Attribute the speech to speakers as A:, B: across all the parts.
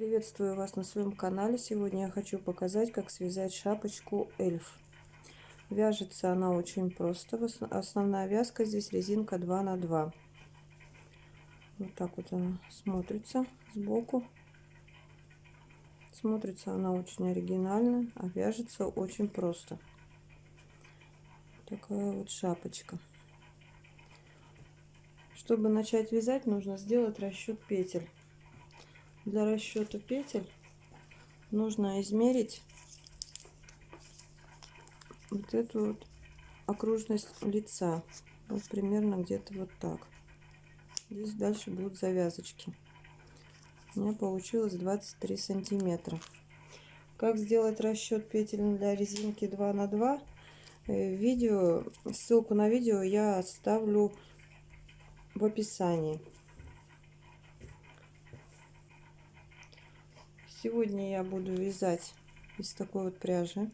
A: Приветствую вас на своем канале. Сегодня я хочу показать, как связать шапочку эльф. Вяжется она очень просто. Основная вязка здесь резинка 2 на 2. Вот так вот она смотрится сбоку. Смотрится она очень оригинально, а вяжется очень просто. Такая вот шапочка. Чтобы начать вязать, нужно сделать расчет петель. Для расчета петель нужно измерить вот эту вот окружность лица. Вот примерно где-то вот так. Здесь дальше будут завязочки. У меня получилось 23 сантиметра. Как сделать расчет петель для резинки 2 на 2 э, видео ссылку на видео я оставлю в описании Сегодня я буду вязать из такой вот пряжи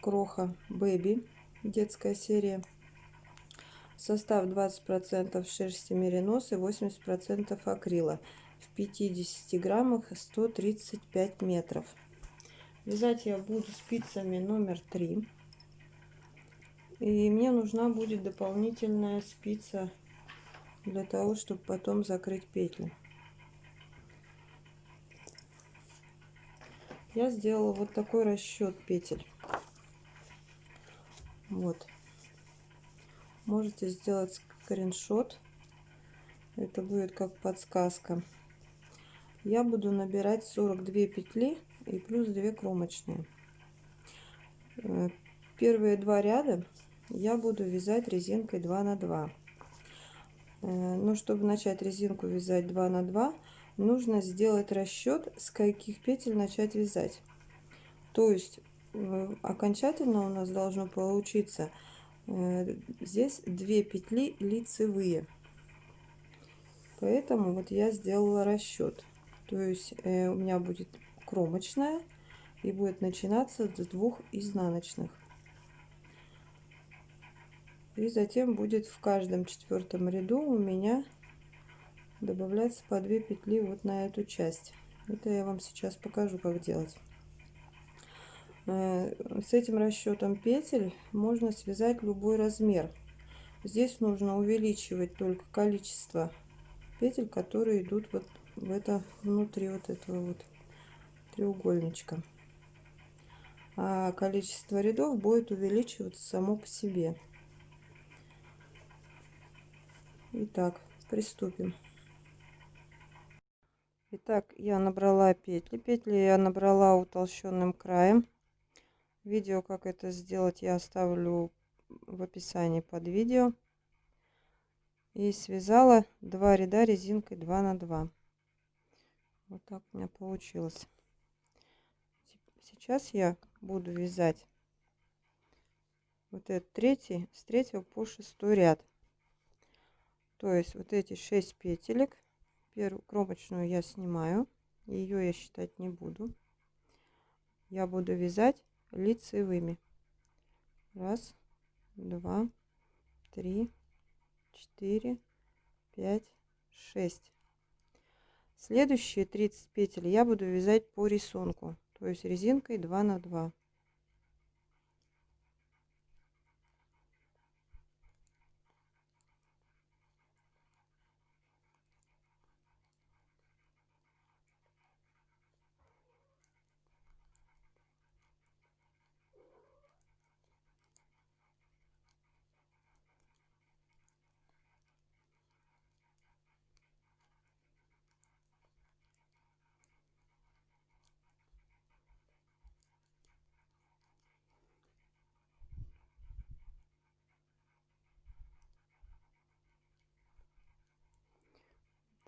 A: Кроха Baby, детская серия. Состав 20% шерсти меринос и 80% акрила. В 50 граммах 135 метров. Вязать я буду спицами номер 3. И мне нужна будет дополнительная спица для того, чтобы потом закрыть петлю. Я сделала вот такой расчет петель. Вот. Можете сделать скриншот. Это будет как подсказка. Я буду набирать 42 петли и плюс 2 кромочные. Э, первые два ряда я буду вязать резинкой 2 на 2. Э, но чтобы начать резинку вязать 2 на 2, нужно сделать расчет, с каких петель начать вязать. То есть окончательно у нас должно получиться э, здесь две петли лицевые. Поэтому вот я сделала расчет. То есть э, у меня будет кромочная и будет начинаться с двух изнаночных. И затем будет в каждом четвертом ряду у меня добавляется по 2 петли вот на эту часть. Это я вам сейчас покажу, как делать. Э, с этим расчетом петель можно связать любой размер. Здесь нужно увеличивать только количество петель, которые идут вот в это внутри вот этого вот треугольничка. А количество рядов будет увеличиваться само по себе. Итак, приступим. Итак, я набрала петли. Петли я набрала утолщенным краем. Видео, как это сделать, я оставлю в описании под видео. И связала два ряда резинкой 2 на 2. Вот так у меня получилось. Сейчас я буду вязать вот этот третий, с третьего по шестой ряд. То есть вот эти 6 петелек Первую кромочную я снимаю. Ее я считать не буду. Я буду вязать лицевыми. Раз, два, три, четыре, пять, шесть. Следующие 30 петель я буду вязать по рисунку, то есть резинкой 2 на 2.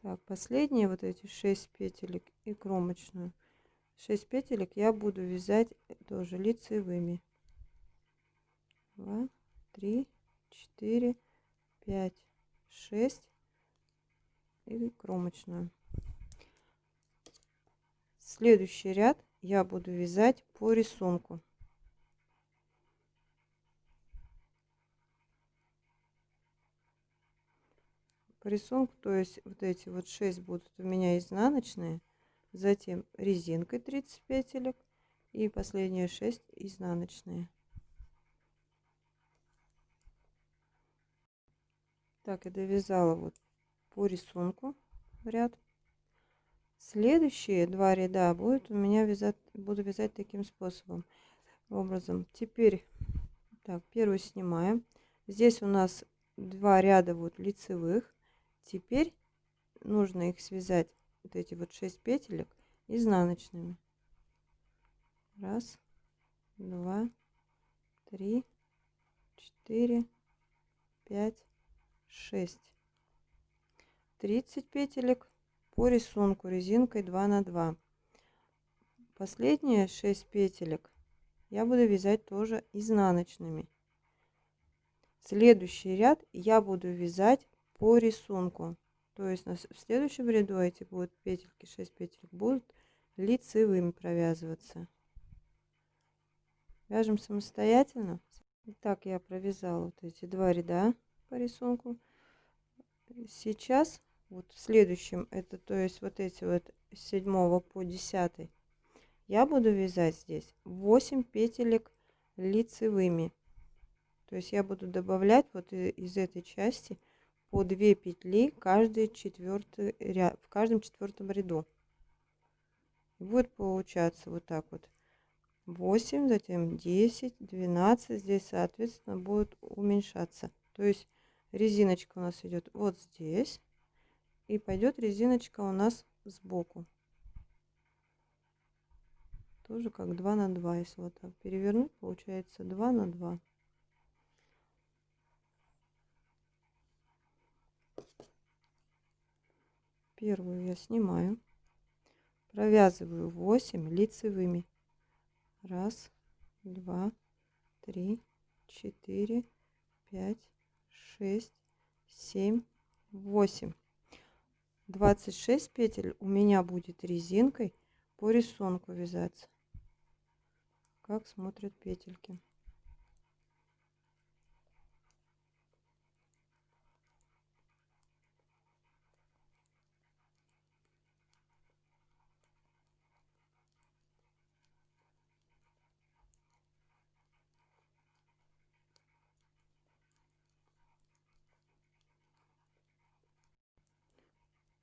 A: Так, последние вот эти 6 петелек и кромочную. 6 петелек я буду вязать тоже лицевыми. 2, 3, 4, 5, 6 и кромочную. Следующий ряд я буду вязать по рисунку. По рисунку, то есть вот эти вот 6 будут у меня изнаночные, затем резинкой 30 петелек и последние 6 изнаночные. Так, я довязала вот по рисунку ряд. Следующие два ряда будет у меня вязать, буду вязать таким способом, образом. Теперь, так, первый снимаем. Здесь у нас два ряда вот лицевых. Теперь нужно их связать, вот эти вот 6 петелек, изнаночными. Раз, два, три, четыре, пять, 6 30 петелек по рисунку резинкой 2 на 2 последние 6 петелек я буду вязать тоже изнаночными. Следующий ряд я буду вязать по рисунку то есть в следующем ряду эти будут петельки 6 петелек будут лицевыми провязываться вяжем самостоятельно Итак, я провязала вот эти два ряда по рисунку. Сейчас, вот в следующем, это то есть вот эти вот с 7 по 10, я буду вязать здесь 8 петелек лицевыми. То есть я буду добавлять вот из этой части по 2 петли каждый четвертый ряд, в каждом четвертом ряду. Будет получаться вот так вот. 8, затем 10, 12. Здесь, соответственно, будет уменьшаться. То есть резиночка у нас идет вот здесь. И пойдет резиночка у нас сбоку. Тоже как 2 на 2. Если вот так перевернуть, получается 2 на 2. Первую я снимаю. Провязываю 8 лицевыми. Раз, два, три, четыре, пять, шесть, семь, восемь. Двадцать шесть петель у меня будет резинкой по рисунку вязаться. Как смотрят петельки.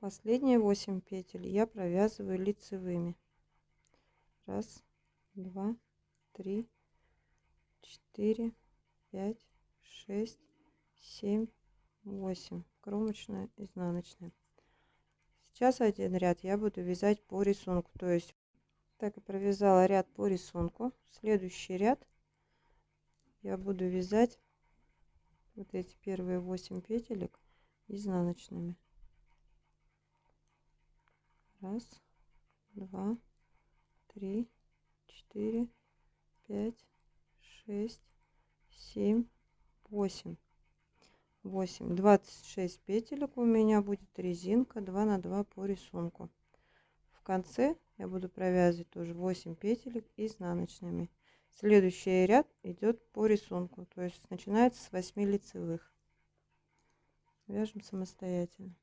A: Последние 8 петель я провязываю лицевыми. Раз, два, три, четыре, пять, шесть, семь, восемь. Кромочная, изнаночная. Сейчас один ряд я буду вязать по рисунку. То есть, так и провязала ряд по рисунку. Следующий ряд я буду вязать вот эти первые 8 петелек изнаночными. Раз, два, три, четыре, пять, шесть, семь, восемь. Восемь. Двадцать шесть петелек у меня будет резинка 2 на 2 по рисунку. В конце я буду провязывать тоже 8 петелек изнаночными. Следующий ряд идет по рисунку, то есть начинается с 8 лицевых. Вяжем самостоятельно.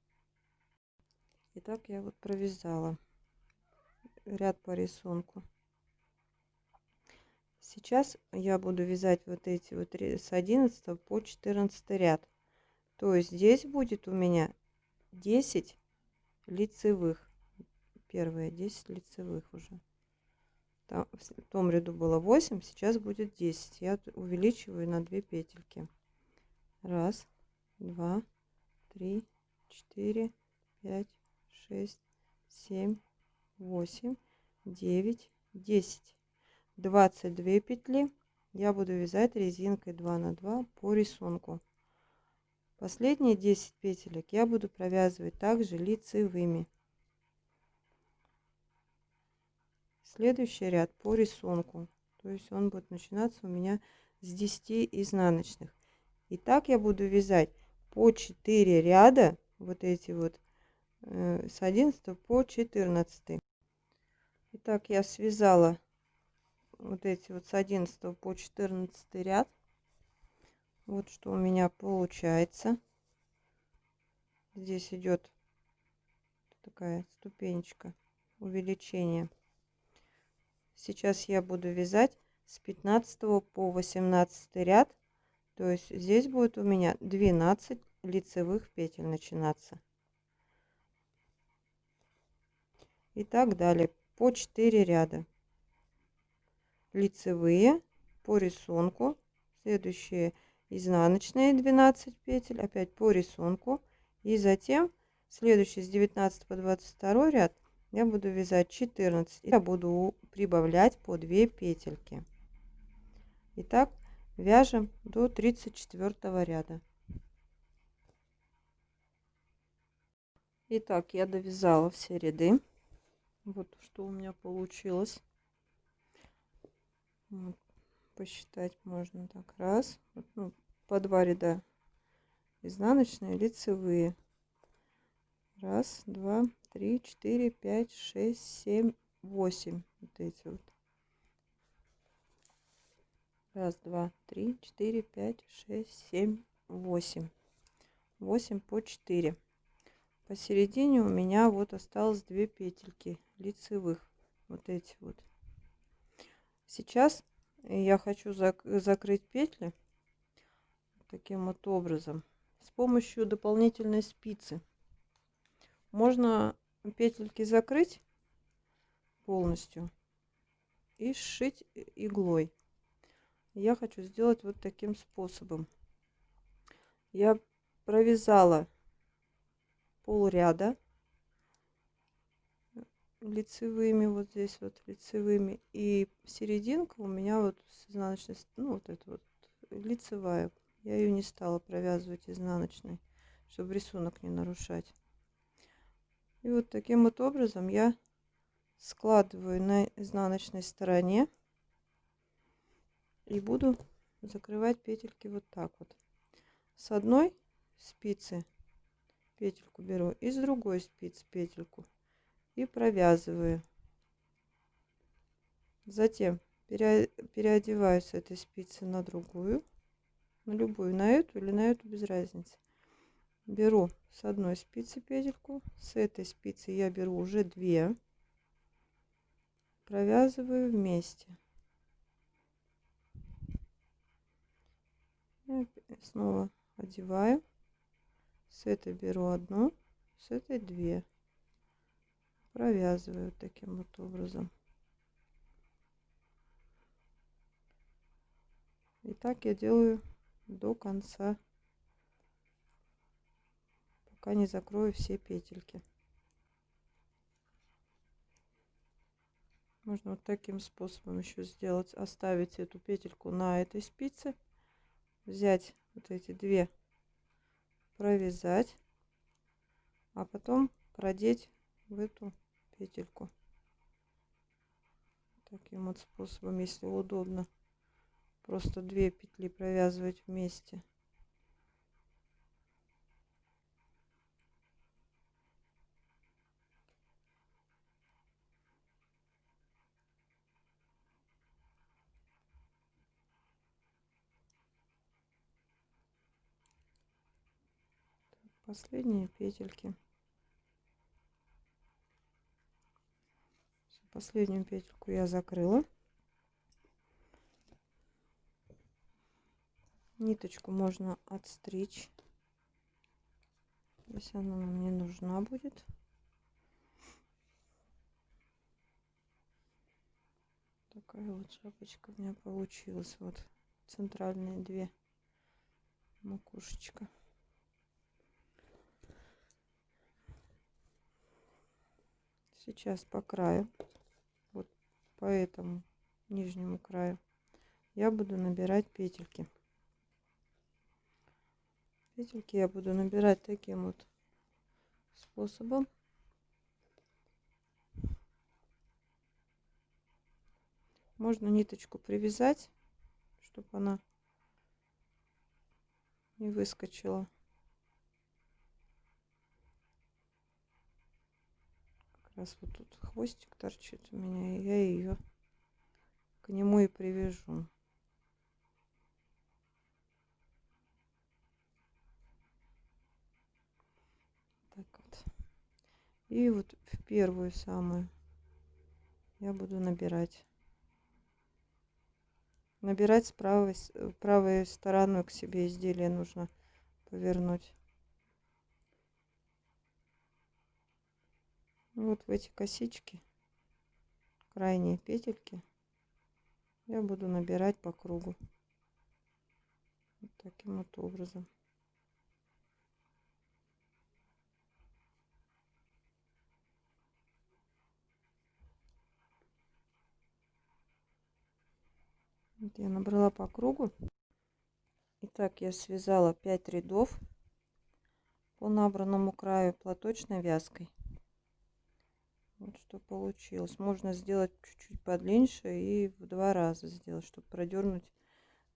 A: Итак, я вот провязала ряд по рисунку. Сейчас я буду вязать вот эти вот с 11 по 14 ряд. То есть здесь будет у меня 10 лицевых. Первые 10 лицевых уже. Там, в том ряду было 8, сейчас будет 10. Я увеличиваю на 2 петельки. Раз, два, три, четыре, пять, шесть, семь, восемь, девять, десять. Двадцать две петли я буду вязать резинкой 2 на 2 по рисунку. Последние 10 петелек я буду провязывать также лицевыми. Следующий ряд по рисунку. То есть он будет начинаться у меня с 10 изнаночных. И так я буду вязать по 4 ряда вот эти вот с 11 по 14. Итак, я связала вот эти вот с 11 по 14 ряд. Вот что у меня получается. Здесь идет такая ступенечка увеличение. Сейчас я буду вязать с 15 по 18 ряд. То есть здесь будет у меня 12 лицевых петель начинаться. И так далее. По 4 ряда. Лицевые по рисунку. Следующие изнаночные 12 петель. Опять по рисунку. И затем следующий с 19 по 22 ряд я буду вязать 14 я буду прибавлять по 2 петельки итак вяжем до 34 ряда итак я довязала все ряды вот что у меня получилось вот, посчитать можно так раз вот, ну, по два ряда изнаночные лицевые раз два три, четыре, пять, шесть, семь, восемь. Вот эти вот. Раз, два, три, четыре, пять, шесть, семь, восемь. Восемь по четыре. Посередине у меня вот осталось две петельки лицевых. Вот эти вот. Сейчас я хочу зак закрыть петли таким вот образом с помощью дополнительной спицы. Можно петельки закрыть полностью и сшить иглой. Я хочу сделать вот таким способом. Я провязала пол ряда. Лицевыми вот здесь вот лицевыми. И серединка у меня вот с изнаночной ну вот это вот лицевая. Я ее не стала провязывать изнаночной чтобы рисунок не нарушать. И вот таким вот образом я складываю на изнаночной стороне и буду закрывать петельки вот так вот. С одной спицы петельку беру и с другой спицы петельку и провязываю. Затем переодеваю с этой спицы на другую, на любую, на эту или на эту без разницы. Беру с одной спицы петельку с этой спицы я беру уже две провязываю вместе. Снова одеваю с этой беру одну с этой две провязываю таким вот образом и так я делаю до конца пока не закрою все петельки. Можно вот таким способом еще сделать. Оставить эту петельку на этой спице. Взять вот эти две, провязать. А потом продеть в эту петельку. Таким вот способом, если удобно. Просто две петли провязывать вместе. Последние петельки. Последнюю петельку я закрыла. Ниточку можно отстричь если она нам не нужна будет. Такая вот шапочка у меня получилась. Вот центральные две макушечка сейчас по краю вот по этому нижнему краю я буду набирать петельки. Петельки я буду набирать таким вот способом. Можно ниточку привязать чтобы она не выскочила раз вот тут хвостик торчит у меня, и я ее к нему и привяжу. Так вот. И вот в первую самую я буду набирать. Набирать с правой, правой стороной к себе изделие нужно повернуть. Вот в эти косички, крайние петельки, я буду набирать по кругу. Вот таким вот образом. Вот я набрала по кругу. Итак, я связала 5 рядов по набранному краю платочной вязкой. Вот что получилось. Можно сделать чуть-чуть подлиннее и в два раза сделать, чтобы продернуть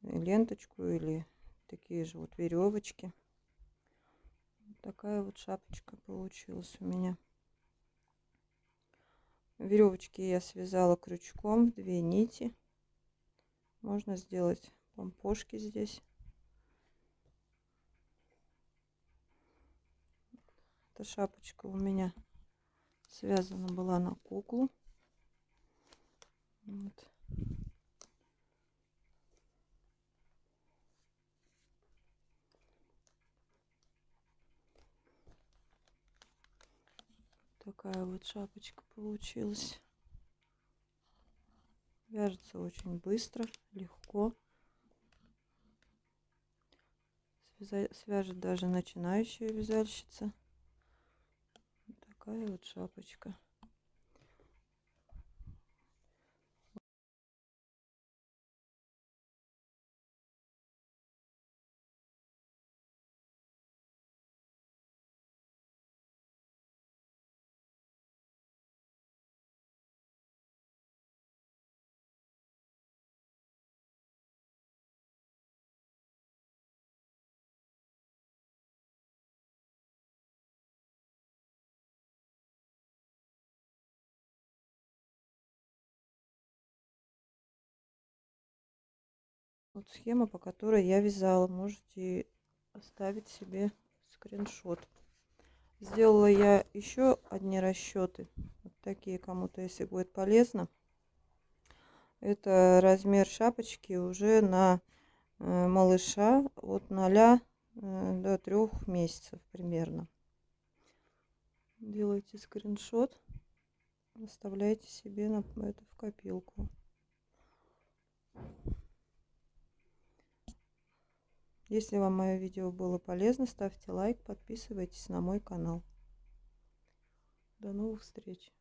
A: ленточку или такие же вот веревочки. Такая вот шапочка получилась у меня. Веревочки я связала крючком, две нити. Можно сделать помпошки здесь. Эта шапочка у меня связана была на куклу. Вот. Такая вот шапочка получилась. Вяжется очень быстро, легко. Свяжет даже начинающая вязальщица такая вот шапочка. Вот схема, по которой я вязала. Можете оставить себе скриншот. Сделала я еще одни расчеты. Вот такие кому-то, если будет полезно. Это размер шапочки уже на э, малыша от 0 э, до 3 месяцев примерно. Делайте скриншот, оставляйте себе на это в копилку. Если вам мое видео было полезно, ставьте лайк, подписывайтесь на мой канал. До новых встреч!